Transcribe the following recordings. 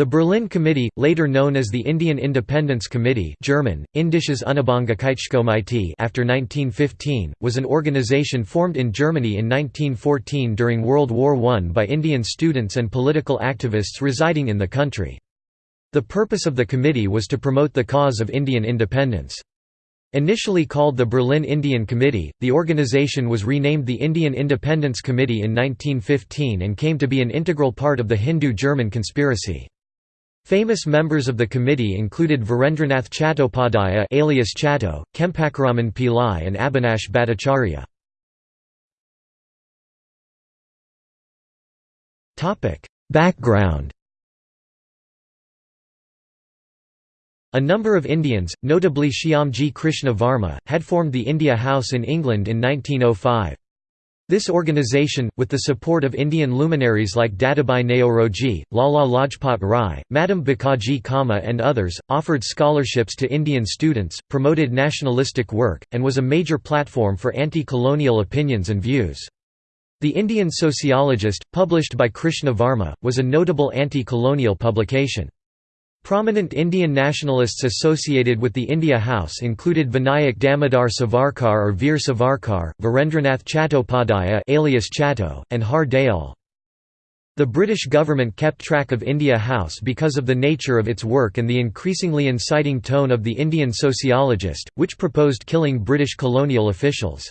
The Berlin Committee, later known as the Indian Independence Committee German, Indisches Unabhängigkeitskomitee after 1915, was an organization formed in Germany in 1914 during World War I by Indian students and political activists residing in the country. The purpose of the committee was to promote the cause of Indian independence. Initially called the Berlin Indian Committee, the organization was renamed the Indian Independence Committee in 1915 and came to be an integral part of the Hindu-German conspiracy. Famous members of the committee included Virendranath Chattopadhyaya alias Chatto, Chempakaraman Pillai and Abhinash Bhattacharya. Background A number of Indians, notably Shyamji Krishna Varma, had formed the India House in England in 1905. This organization, with the support of Indian luminaries like Dadabhai Naoroji, Lala Lajpat Rai, Madam Bhikaji Cama and others, offered scholarships to Indian students, promoted nationalistic work, and was a major platform for anti-colonial opinions and views. The Indian Sociologist, published by Krishna Varma, was a notable anti-colonial publication. Prominent Indian nationalists associated with the India House included Vinayak Damodar Savarkar or Veer Savarkar, Virendranath Chattopadhyaya alias Chatto, and Har Dayal. The British government kept track of India House because of the nature of its work and the increasingly inciting tone of the Indian Sociologist, which proposed killing British colonial officials.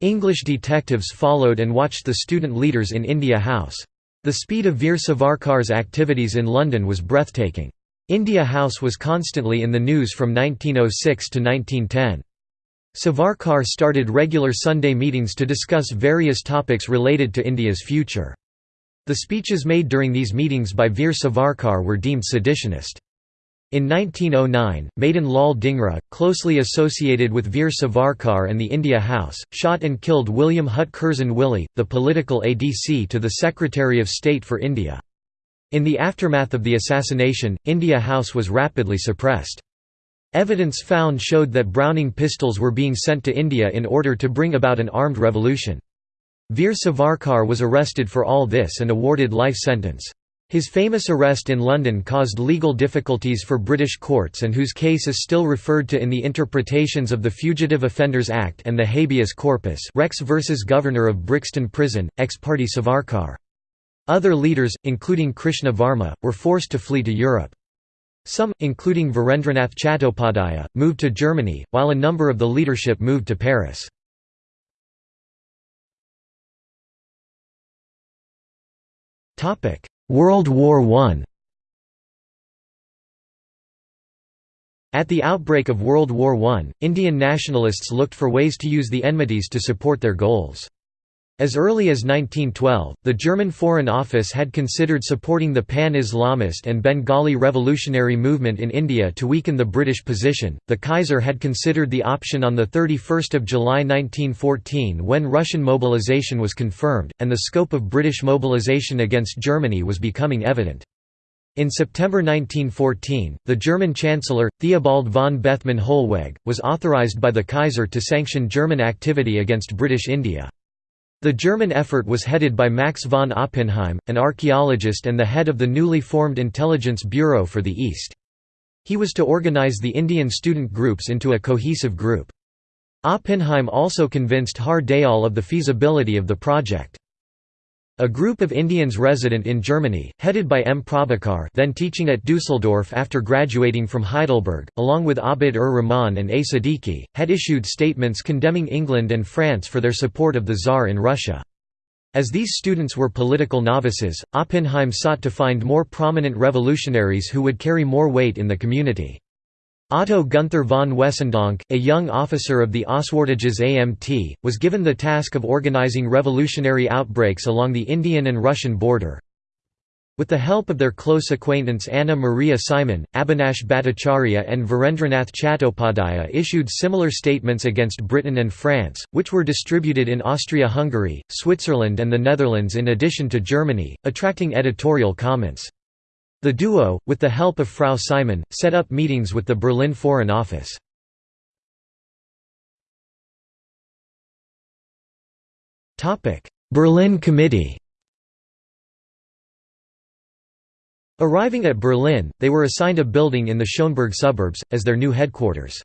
English detectives followed and watched the student leaders in India House. The speed of Veer Savarkar's activities in London was breathtaking. India House was constantly in the news from 1906 to 1910. Savarkar started regular Sunday meetings to discuss various topics related to India's future. The speeches made during these meetings by Veer Savarkar were deemed seditionist. In 1909, Madan Lal Dhingra, closely associated with Veer Savarkar and the India House, shot and killed William Hutt Curzon Wyllie, the political ADC to the Secretary of State for India. In the aftermath of the assassination, India House was rapidly suppressed. Evidence found showed that Browning pistols were being sent to India in order to bring about an armed revolution. Veer Savarkar was arrested for all this and awarded life sentence. His famous arrest in London caused legal difficulties for British courts and whose case is still referred to in the interpretations of the Fugitive Offenders Act and the habeas corpus Rex versus Governor of Brixton Prison, ex parte Savarkar. Other leaders, including Krishna Varma, were forced to flee to Europe. Some, including Virendranath Chattopadhyaya, moved to Germany, while a number of the leadership moved to Paris. World War I At the outbreak of World War I, Indian nationalists looked for ways to use the enmities to support their goals. As early as 1912, the German Foreign Office had considered supporting the pan-Islamist and Bengali revolutionary movement in India to weaken the British position. The Kaiser had considered the option on the 31st of July 1914 when Russian mobilization was confirmed and the scope of British mobilization against Germany was becoming evident. In September 1914, the German Chancellor, Theobald von Bethmann Hollweg, was authorized by the Kaiser to sanction German activity against British India. The German effort was headed by Max von Oppenheim, an archaeologist and the head of the newly formed Intelligence Bureau for the East. He was to organize the Indian student groups into a cohesive group. Oppenheim also convinced Har Dayal of the feasibility of the project. A group of Indians resident in Germany, headed by M. Prabhakar then teaching at Dusseldorf after graduating from Heidelberg, along with Abid-ur-Rahman and A. Siddiqui, had issued statements condemning England and France for their support of the Tsar in Russia. As these students were political novices, Oppenheim sought to find more prominent revolutionaries who would carry more weight in the community. Otto Gunther von Wessendonck, a young officer of the Auswärtiges Amt, was given the task of organizing revolutionary outbreaks along the Indian and Russian border. With the help of their close acquaintance Anna Maria Simon, Abhinash Bhattacharya and Virendranath Chattopadhyaya issued similar statements against Britain and France, which were distributed in Austria-Hungary, Switzerland and the Netherlands in addition to Germany, attracting editorial comments. The duo, with the help of Frau Simon, set up meetings with the Berlin Foreign Office. Berlin Committee Arriving at Berlin, they were assigned a building in the Schöneberg suburbs, as their new headquarters.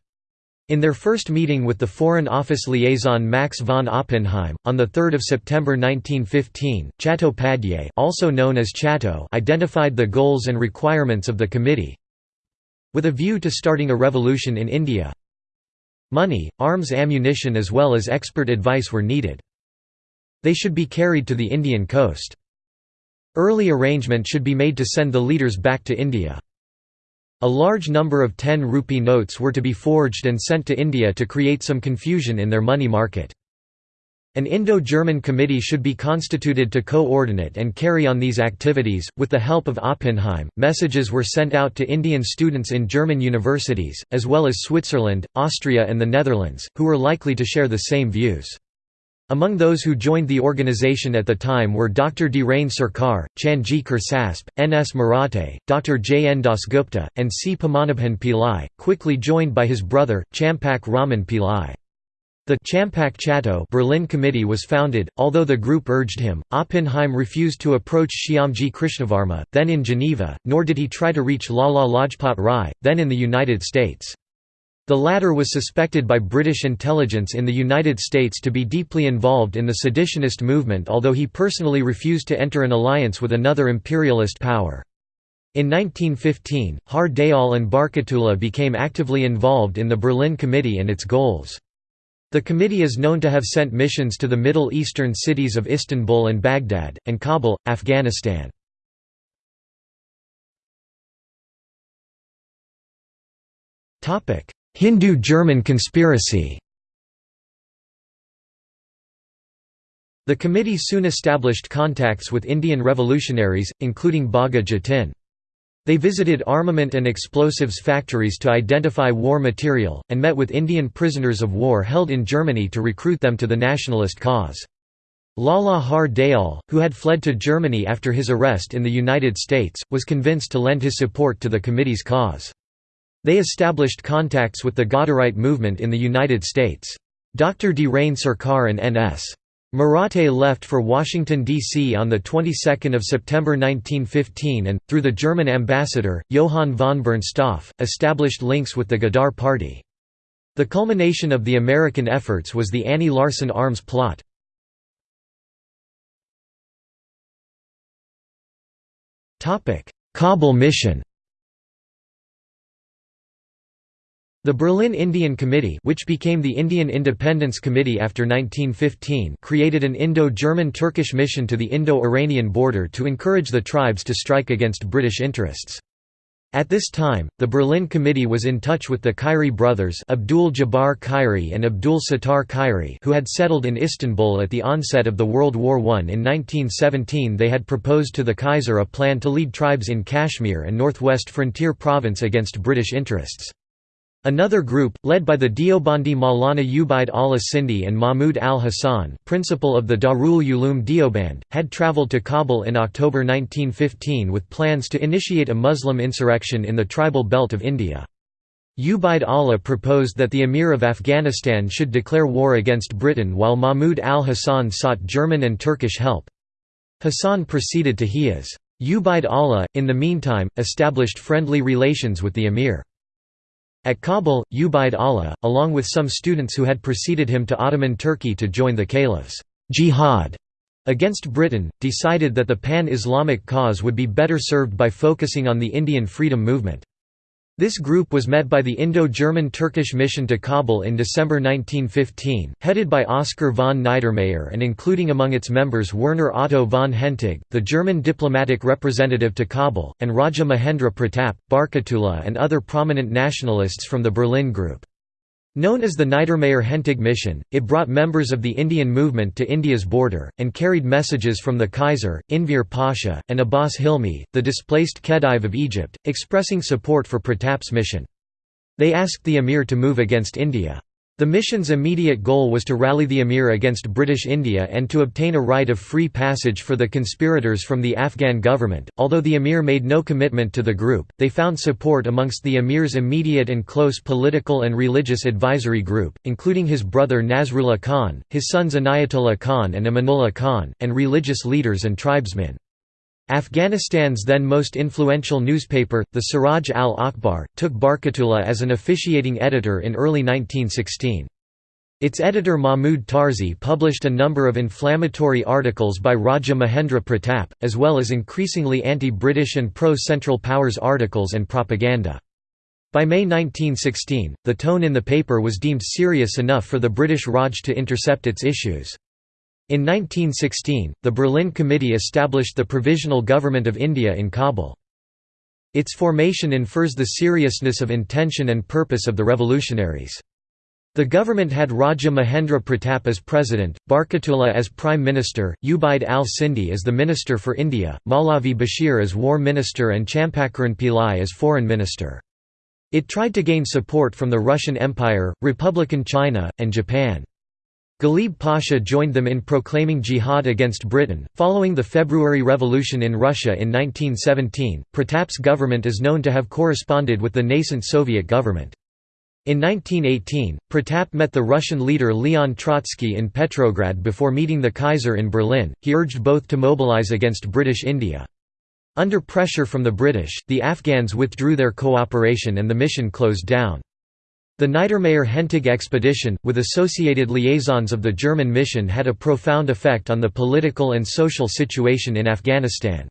In their first meeting with the Foreign Office liaison Max von Oppenheim, on 3 September 1915, Chattopadhyay also known as Chatto identified the goals and requirements of the committee. With a view to starting a revolution in India, money, arms ammunition as well as expert advice were needed. They should be carried to the Indian coast. Early arrangement should be made to send the leaders back to India. A large number of 10 rupee notes were to be forged and sent to India to create some confusion in their money market. An Indo-German committee should be constituted to coordinate and carry on these activities. With the help of Oppenheim, messages were sent out to Indian students in German universities, as well as Switzerland, Austria and the Netherlands, who were likely to share the same views. Among those who joined the organization at the time were Dr. Dhiren Sarkar, Chanji Kursasp, N. S. Marathe, Dr. J. N. Dasgupta, and C. Padmanabhan Pillai, quickly joined by his brother, Champak Raman Pillai. The Champak Chatto Berlin Committee was founded, although the group urged him. Oppenheim refused to approach Shyamji Krishnavarma, then in Geneva, nor did he try to reach Lala Lajpat Rai, then in the United States. The latter was suspected by British intelligence in the United States to be deeply involved in the seditionist movement although he personally refused to enter an alliance with another imperialist power. In 1915, Har Dayal and Barkatullah became actively involved in the Berlin Committee and its goals. The committee is known to have sent missions to the Middle Eastern cities of Istanbul and Baghdad, and Kabul, Afghanistan. Hindu-German conspiracy The committee soon established contacts with Indian revolutionaries, including Bagha Jatin. They visited armament and explosives factories to identify war material, and met with Indian prisoners of war held in Germany to recruit them to the nationalist cause. Lala Har Dayal, who had fled to Germany after his arrest in the United States, was convinced to lend his support to the committee's cause. They established contacts with the Ghadarite movement in the United States. Dr. Dhiren Sarkar and N.S. Marathe left for Washington, D.C. on the 22nd of September 1915 and, through the German ambassador, Johann von Bernstorff, established links with the Ghadar Party. The culmination of the American efforts was the Annie Larsen arms plot. Kabul mission The Berlin Indian Committee which became the Indian Independence Committee after 1915 created an Indo-German-Turkish mission to the Indo-Iranian border to encourage the tribes to strike against British interests. At this time, the Berlin Committee was in touch with the Khairi brothers Abdul Jabbar Khairi and Abdul Sattar Khairi who had settled in Istanbul at the onset of the World War I. In 1917 they had proposed to the Kaiser a plan to lead tribes in Kashmir and northwest frontier province against British interests. Another group, led by the Deobandi Maulana Ubaid Allah Sindhi and Mahmud al-Hassan principal of the Darul Uloom Deoband, had travelled to Kabul in October 1915 with plans to initiate a Muslim insurrection in the tribal belt of India. Ubaid Allah proposed that the Emir of Afghanistan should declare war against Britain while Mahmud al-Hassan sought German and Turkish help. Hassan proceeded to Hijaz. Ubaid Allah, in the meantime, established friendly relations with the Emir. At Kabul, Ubaid Allah, along with some students who had preceded him to Ottoman Turkey to join the caliph's jihad against Britain, decided that the pan-Islamic cause would be better served by focusing on the Indian freedom movement. This group was met by the Indo-German Turkish mission to Kabul in December 1915, headed by Oskar von Niedermayer and including among its members Werner Otto von Hentig, the German diplomatic representative to Kabul, and Raja Mahendra Pratap, Barkatullah and other prominent nationalists from the Berlin Group. Known as the Niedermayer-Hentig mission, it brought members of the Indian movement to India's border, and carried messages from the Kaiser, Enver Pasha, and Abbas Hilmi, the displaced Khedive of Egypt, expressing support for Pratap's mission. They asked the emir to move against India. The mission's immediate goal was to rally the emir against British India and to obtain a right of free passage for the conspirators from the Afghan government. Although the emir made no commitment to the group, they found support amongst the emir's immediate and close political and religious advisory group, including his brother Nasrullah Khan, his sons Inayatullah Khan and Amanullah Khan, and religious leaders and tribesmen. Afghanistan's then most influential newspaper, the Siraj al-Akhbar, took Barkatullah as an officiating editor in early 1916. Its editor Mahmud Tarzi published a number of inflammatory articles by Raja Mahendra Pratap, as well as increasingly anti-British and pro-Central Powers articles and propaganda. By May 1916, the tone in the paper was deemed serious enough for the British Raj to intercept its issues. In 1916, the Berlin Committee established the Provisional Government of India in Kabul. Its formation infers the seriousness of intention and purpose of the revolutionaries. The government had Raja Mahendra Pratap as president, Barkatullah as prime minister, Ubaid al-Sindhi as the minister for India, Maulavi Bashir as war minister and Champakaran Pillai as foreign minister. It tried to gain support from the Russian Empire, Republican China, and Japan. Ghalib Pasha joined them in proclaiming jihad against Britain. Following the February Revolution in Russia in 1917, Pratap's government is known to have corresponded with the nascent Soviet government. In 1918, Pratap met the Russian leader Leon Trotsky in Petrograd before meeting the Kaiser in Berlin. He urged both to mobilize against British India. Under pressure from the British, the Afghans withdrew their cooperation and the mission closed down. The Niedermayer-Hentig expedition, with associated liaisons of the German mission had a profound effect on the political and social situation in Afghanistan.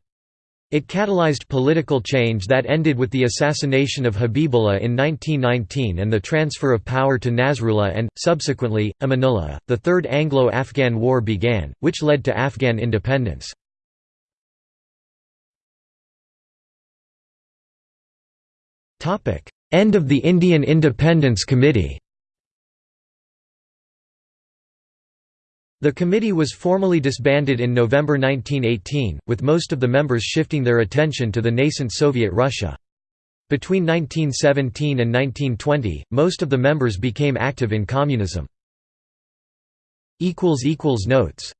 It catalyzed political change that ended with the assassination of Habibullah in 1919 and the transfer of power to Nasrullah and, subsequently, Amanullah. The Third Anglo-Afghan War began, which led to Afghan independence. End of the Indian Independence Committee The committee was formally disbanded in November 1918, with most of the members shifting their attention to the nascent Soviet Russia. Between 1917 and 1920, most of the members became active in communism. Notes